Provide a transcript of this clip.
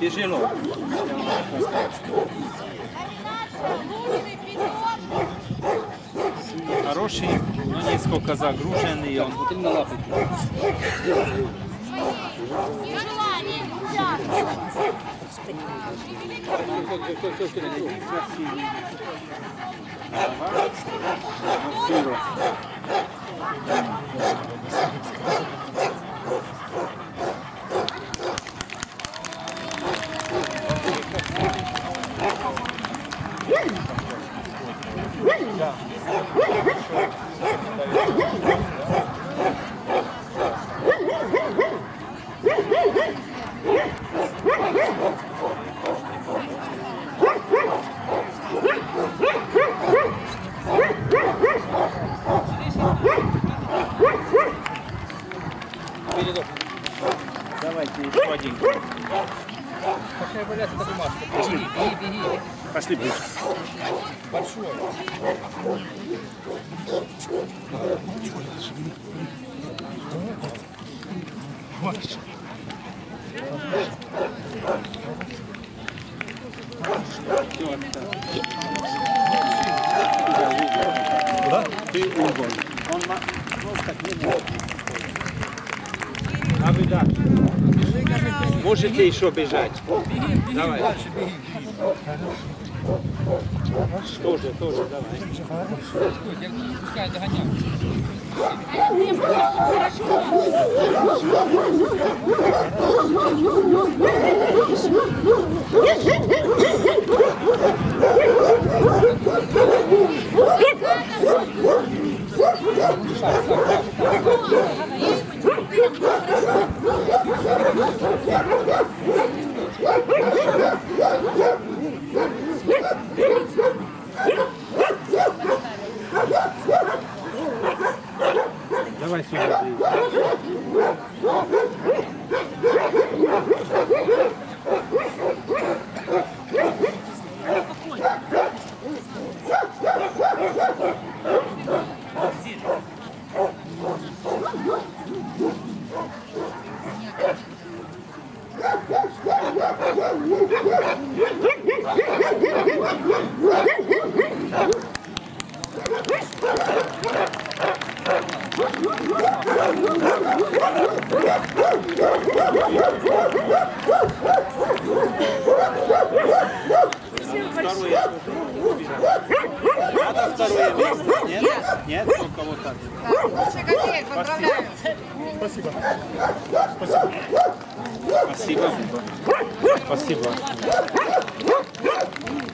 Тяжело. Хороший, но несколько загруженный он. Вот именно лапы. Все, Давайте еще один. Какая валяться эта маска? Беги, беги, беги. Пошли ближе. Большой. Ты угол. Он просто к нему. А вы дальше. Можете еще бежать. Давай. Тоже, тоже, давай. Пускай догоняю. Давай сюда. Второе. Надо второе место. Нет? Нет? Только вот так. Лучше копеек, поздравляю. Спасибо. Спасибо. Спасибо.